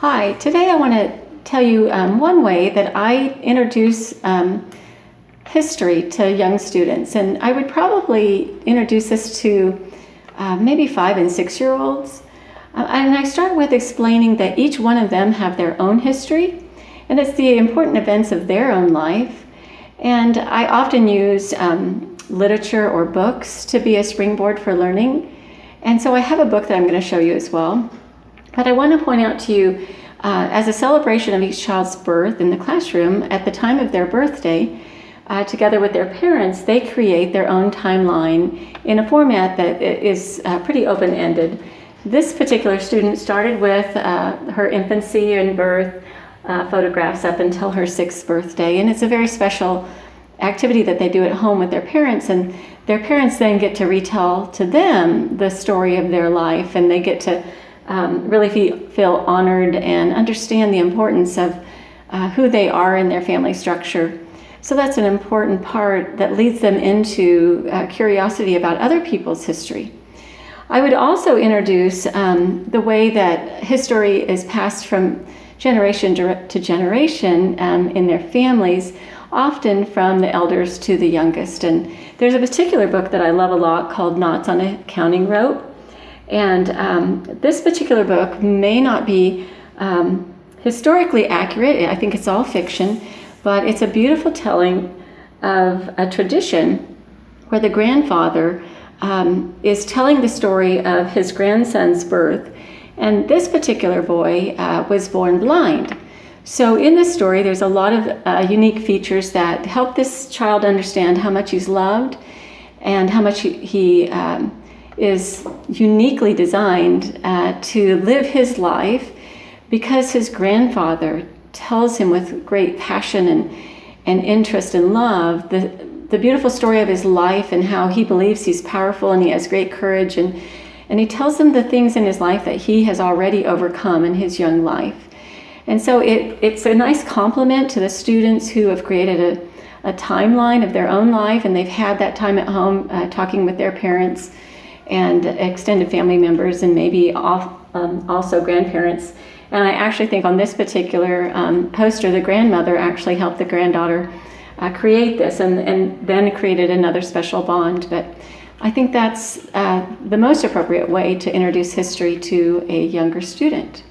Hi, today I want to tell you um, one way that I introduce um, history to young students. And I would probably introduce this to uh, maybe five and six year olds. Uh, and I start with explaining that each one of them have their own history and it's the important events of their own life. And I often use um, literature or books to be a springboard for learning. And so I have a book that I'm going to show you as well. But I want to point out to you, uh, as a celebration of each child's birth in the classroom, at the time of their birthday, uh, together with their parents, they create their own timeline in a format that is uh, pretty open-ended. This particular student started with uh, her infancy and birth uh, photographs up until her sixth birthday, and it's a very special activity that they do at home with their parents, and their parents then get to retell to them the story of their life, and they get to um, really feel, feel honored and understand the importance of uh, who they are in their family structure. So that's an important part that leads them into uh, curiosity about other people's history. I would also introduce um, the way that history is passed from generation to generation um, in their families, often from the elders to the youngest. And there's a particular book that I love a lot called Knots on a Counting Rope. And um, this particular book may not be um, historically accurate, I think it's all fiction, but it's a beautiful telling of a tradition where the grandfather um, is telling the story of his grandson's birth. And this particular boy uh, was born blind. So in this story, there's a lot of uh, unique features that help this child understand how much he's loved and how much he, he um, is uniquely designed uh, to live his life because his grandfather tells him with great passion and, and interest and love the, the beautiful story of his life and how he believes he's powerful and he has great courage and, and he tells him the things in his life that he has already overcome in his young life. And so it, it's a nice compliment to the students who have created a, a timeline of their own life and they've had that time at home uh, talking with their parents and extended family members and maybe off, um, also grandparents. And I actually think on this particular um, poster, the grandmother actually helped the granddaughter uh, create this and, and then created another special bond. But I think that's uh, the most appropriate way to introduce history to a younger student.